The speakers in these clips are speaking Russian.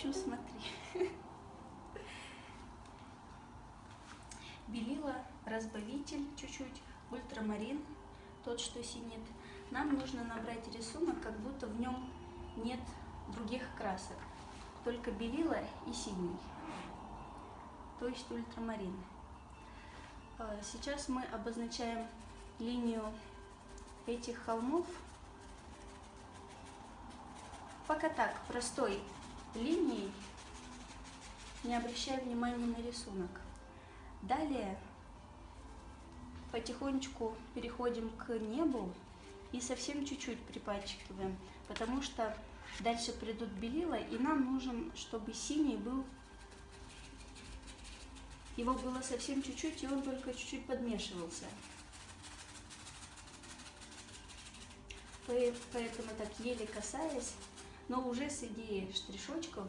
общем, смотри. Белила, разбавитель чуть-чуть, ультрамарин, тот, что синит. Нам нужно набрать рисунок, как будто в нем нет других красок, только белила и синий, то есть ультрамарин. А, сейчас мы обозначаем линию этих холмов. Пока так, простой линией, не обращая внимания на рисунок. Далее потихонечку переходим к небу и совсем чуть-чуть припачкиваем, потому что дальше придут белила, и нам нужен, чтобы синий был, его было совсем чуть-чуть, и он только чуть-чуть подмешивался. Поэтому так еле касаясь, но уже с идеей штришочков,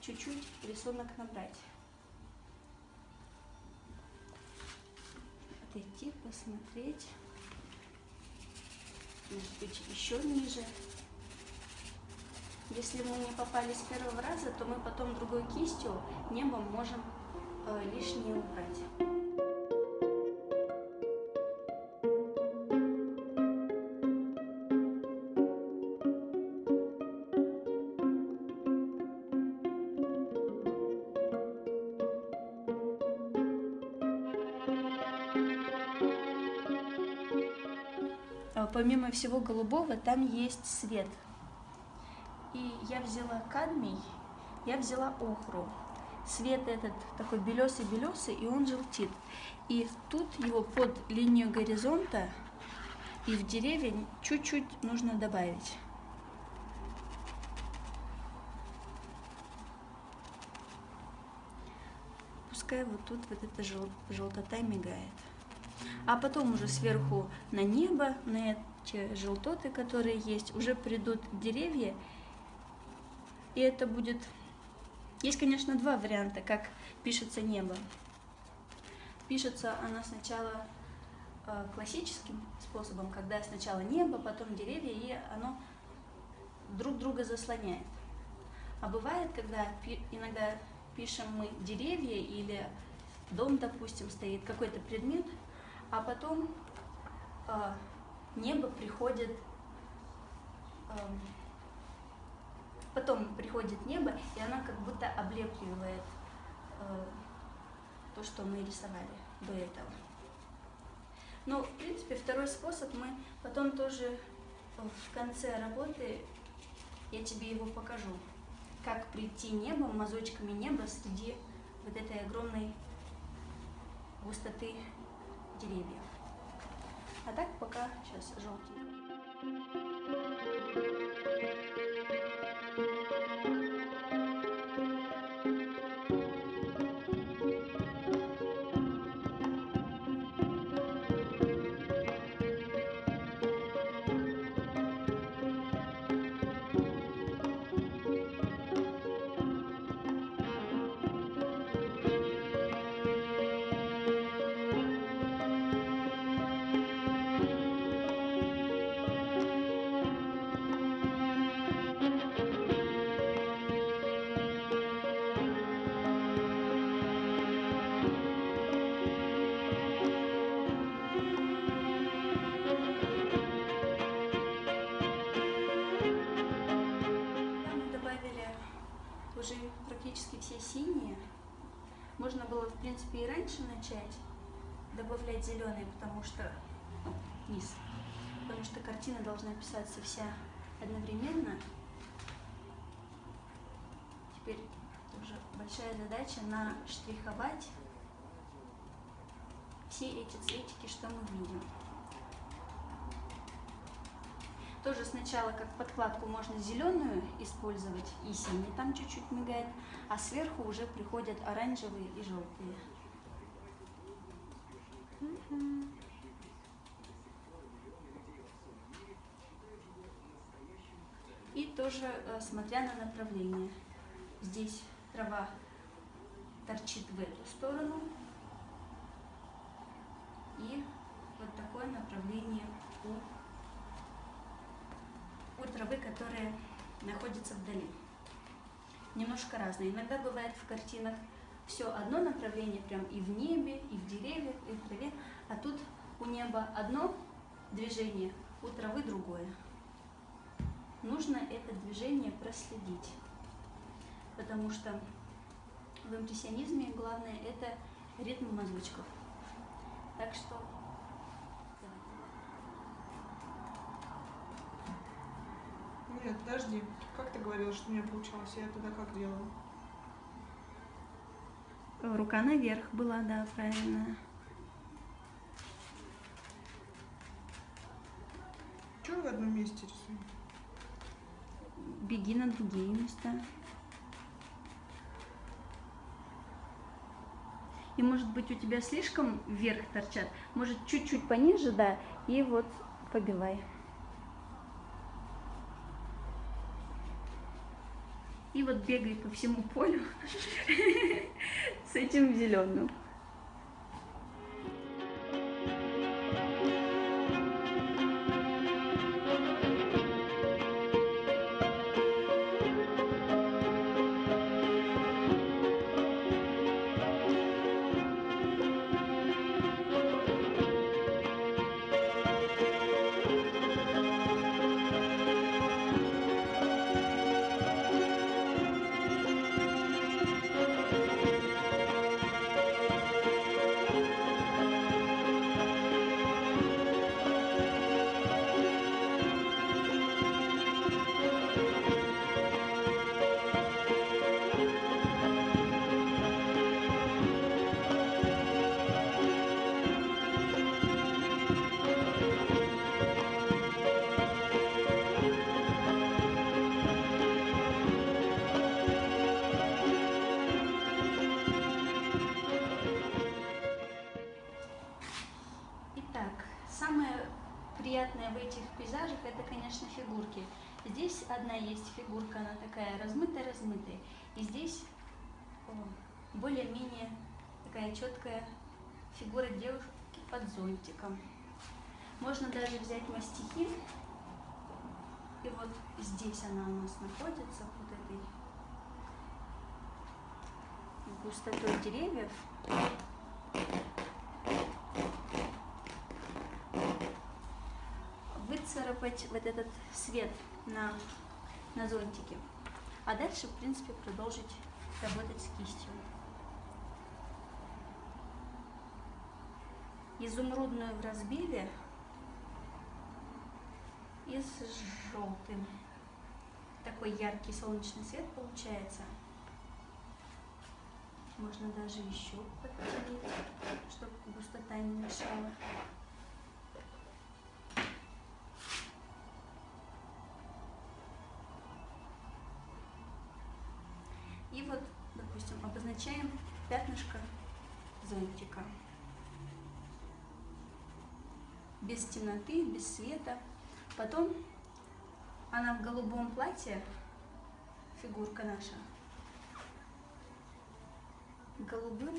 чуть-чуть рисунок набрать. Отойти, посмотреть. Может быть, еще ниже. Если мы не попали с первого раза, то мы потом другой кистью небом можем э, лишнее убрать. Помимо всего голубого, там есть свет. И я взяла кадмий, я взяла охру. Свет этот такой белесый-белесый, и он желтит. И тут его под линию горизонта и в деревья чуть-чуть нужно добавить. Пускай вот тут вот эта жел желтота мигает. А потом уже сверху на небо, на те желтоты, которые есть, уже придут деревья, и это будет... Есть, конечно, два варианта, как пишется небо. Пишется она сначала э, классическим способом, когда сначала небо, потом деревья, и оно друг друга заслоняет. А бывает, когда иногда пишем мы деревья или дом, допустим, стоит, какой-то предмет, а потом э, небо приходит, э, потом приходит небо, и оно как будто облепливает э, то, что мы рисовали до этого. Ну, в принципе, второй способ мы потом тоже в конце работы, я тебе его покажу, как прийти небом, мазочками неба среди вот этой огромной густоты деревьев. А так пока сейчас желтенько. Начать добавлять зеленый, потому что низ, потому что картина должна писаться вся одновременно. Теперь уже большая задача наштриховать все эти цветики, что мы видим. Тоже сначала как подкладку можно зеленую использовать и синий там чуть-чуть мигает, а сверху уже приходят оранжевые и желтые. И тоже э, смотря на направление. Здесь трава торчит в эту сторону. И вот такое направление у у травы которые находятся вдали. Немножко разные. Иногда бывает в картинах все одно направление, прям и в небе, и в деревьях, и в траве, а тут у неба одно движение, у травы другое. Нужно это движение проследить, потому что в импрессионизме главное это ритм мазочков. Так что Нет, подожди. Как ты говорила, что у меня получалось? Я тогда как делала? Рука наверх была, да, правильно. Чего в одном месте рисую? Беги на другие места. И может быть у тебя слишком вверх торчат. Может чуть-чуть пониже, да, и вот побивай. И вот бегай по всему полю с этим зеленым. Конечно, фигурки. Здесь одна есть фигурка, она такая размытая-размытая. И здесь более-менее такая четкая фигура девушки под зонтиком. Можно даже взять мастихин. И вот здесь она у нас находится, вот этой густотой деревьев. Выцарапать вот этот свет на, на зонтике. А дальше, в принципе, продолжить работать с кистью. Изумрудную в разбиве и с желтым. Такой яркий солнечный свет получается. Можно даже еще подтереть, чтобы густота не мешала. И вот, допустим, обозначаем пятнышко зонтика. Без темноты, без света. Потом она в голубом платье, фигурка наша, голубым.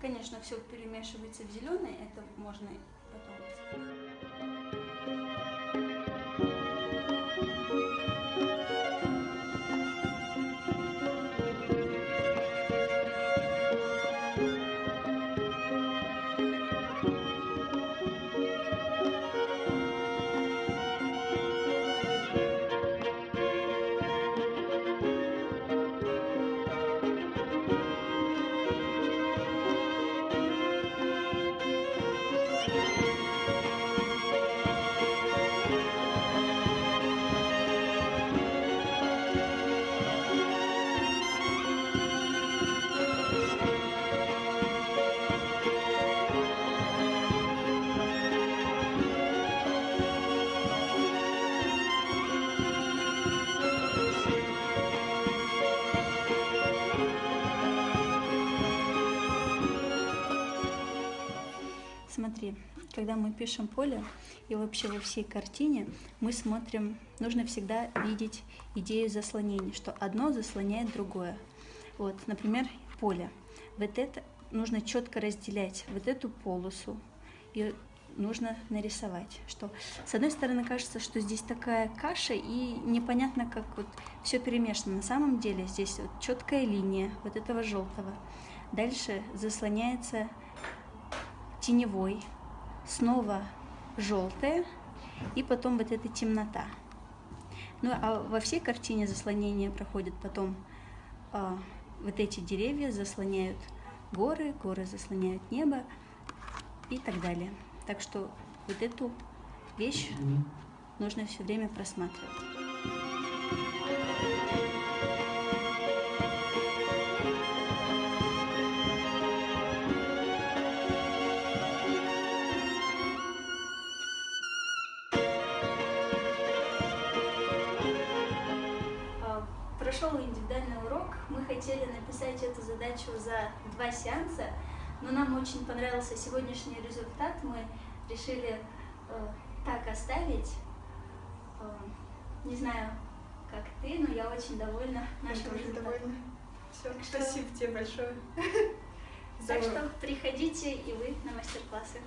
Конечно, все перемешивается в зеленый, это можно потом. Смотри, когда мы пишем поле и вообще во всей картине, мы смотрим, нужно всегда видеть идею заслонения, что одно заслоняет другое. Вот, например, поле. Вот это нужно четко разделять, вот эту полосу. И нужно нарисовать. Что, с одной стороны, кажется, что здесь такая каша, и непонятно, как вот все перемешано. На самом деле здесь вот четкая линия вот этого желтого. Дальше заслоняется теневой, снова желтое, и потом вот эта темнота. Ну а во всей картине заслонение проходит потом а, вот эти деревья заслоняют горы, горы заслоняют небо и так далее. Так что вот эту вещь нужно все время просматривать. хотели написать эту задачу за два сеанса, но нам очень понравился сегодняшний результат. Мы решили э, так оставить. Э, не знаю, как ты, но я очень довольна нашим я результатом. Довольна. Все, так что... Спасибо тебе большое. Так что приходите и вы на мастер-классы.